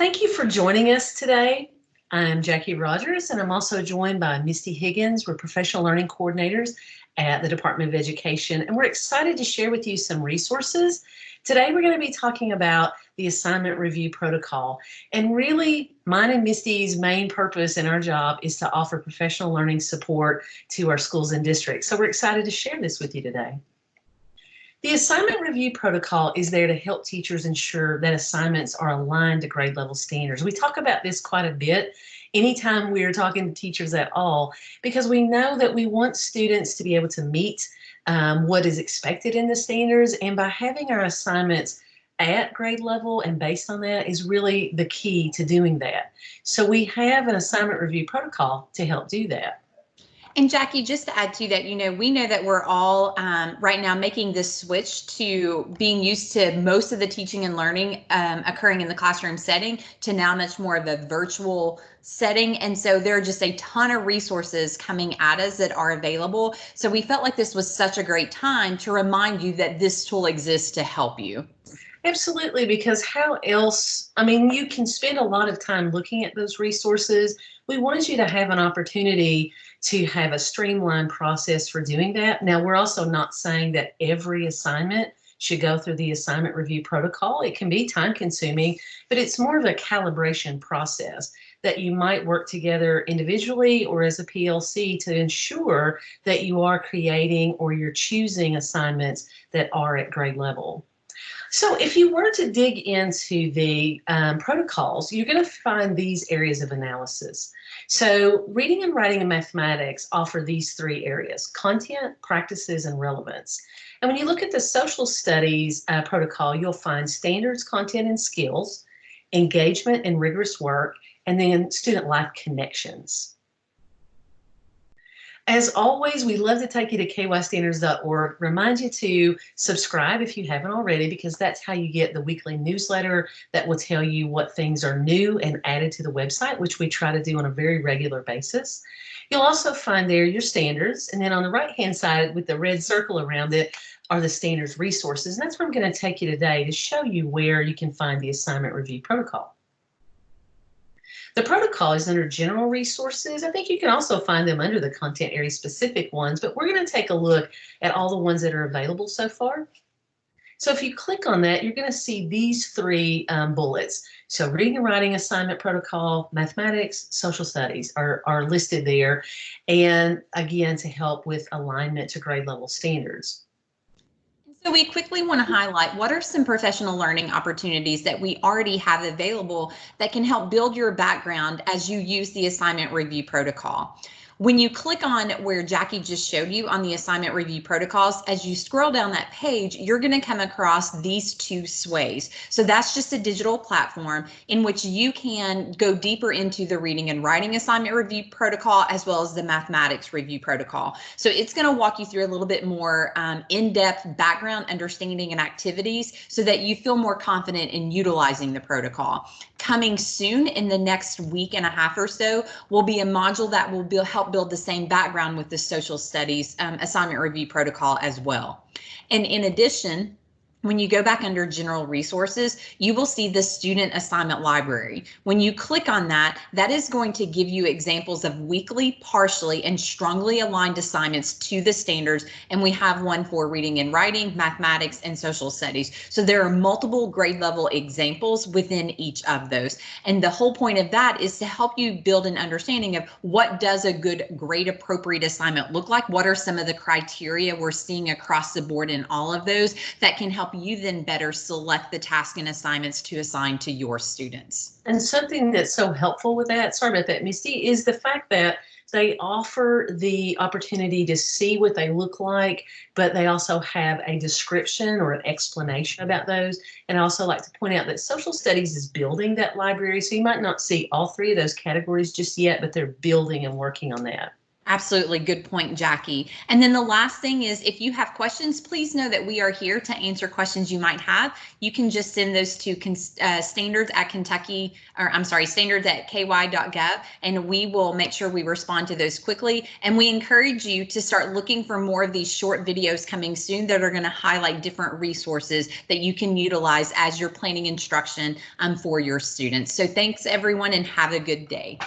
Thank you for joining us today. I'm Jackie Rogers, and I'm also joined by Misty Higgins. We're professional learning coordinators at the Department of Education, and we're excited to share with you some resources. Today, we're going to be talking about the assignment review protocol. And really, mine and Misty's main purpose in our job is to offer professional learning support to our schools and districts. So we're excited to share this with you today. The assignment review protocol is there to help teachers ensure that assignments are aligned to grade level standards. We talk about this quite a bit anytime we are talking to teachers at all, because we know that we want students to be able to meet um, what is expected in the standards. And by having our assignments at grade level and based on that is really the key to doing that. So we have an assignment review protocol to help do that. And Jackie, just to add to that, you know, we know that we're all um, right now making this switch to being used to most of the teaching and learning um, occurring in the classroom setting to now much more of a virtual setting. And so there are just a ton of resources coming at us that are available. So we felt like this was such a great time to remind you that this tool exists to help you. Absolutely, because how else? I mean, you can spend a lot of time looking at those resources. We wanted you to have an opportunity to have a streamlined process for doing that. Now, we're also not saying that every assignment should go through the assignment review protocol. It can be time consuming, but it's more of a calibration process that you might work together individually or as a PLC to ensure that you are creating or you're choosing assignments that are at grade level. So if you were to dig into the um, protocols, you're going to find these areas of analysis. So reading and writing and mathematics offer these three areas, content, practices, and relevance. And when you look at the social studies uh, protocol, you'll find standards, content, and skills, engagement and rigorous work, and then student life connections. As always, we love to take you to kystandards.org. Remind you to subscribe if you haven't already, because that's how you get the weekly newsletter that will tell you what things are new and added to the website, which we try to do on a very regular basis. You'll also find there your standards. And then on the right hand side with the red circle around it are the standards resources. And that's where I'm going to take you today to show you where you can find the assignment review protocol. The protocol is under general resources. I think you can also find them under the content area specific ones, but we're going to take a look at all the ones that are available so far. So if you click on that, you're going to see these three um, bullets. So reading and writing assignment protocol, mathematics, social studies are, are listed there. And again, to help with alignment to grade level standards. So we quickly want to highlight what are some professional learning opportunities that we already have available that can help build your background as you use the assignment review protocol. When you click on where Jackie just showed you on the assignment review protocols, as you scroll down that page, you're going to come across these two sways. So that's just a digital platform in which you can go deeper into the reading and writing assignment review protocol as well as the mathematics review protocol. So it's going to walk you through a little bit more um, in-depth background understanding and activities so that you feel more confident in utilizing the protocol. Coming soon in the next week and a half or so will be a module that will be, build the same background with the social studies um, assignment review protocol as well. And in addition, when you go back under general resources, you will see the student assignment library. When you click on that, that is going to give you examples of weakly, partially, and strongly aligned assignments to the standards. And we have one for reading and writing, mathematics, and social studies. So there are multiple grade level examples within each of those. And the whole point of that is to help you build an understanding of what does a good grade appropriate assignment look like? What are some of the criteria we're seeing across the board in all of those that can help help you then better select the task and assignments to assign to your students. And something that's so helpful with that, sorry about that, Misty, is the fact that they offer the opportunity to see what they look like, but they also have a description or an explanation about those. And I also like to point out that social studies is building that library. So you might not see all three of those categories just yet, but they're building and working on that. Absolutely. Good point, Jackie. And then the last thing is if you have questions, please know that we are here to answer questions you might have. You can just send those to uh, standards at Kentucky, or I'm sorry, standards at ky.gov, and we will make sure we respond to those quickly. And we encourage you to start looking for more of these short videos coming soon that are going to highlight different resources that you can utilize as you're planning instruction um, for your students. So thanks everyone and have a good day.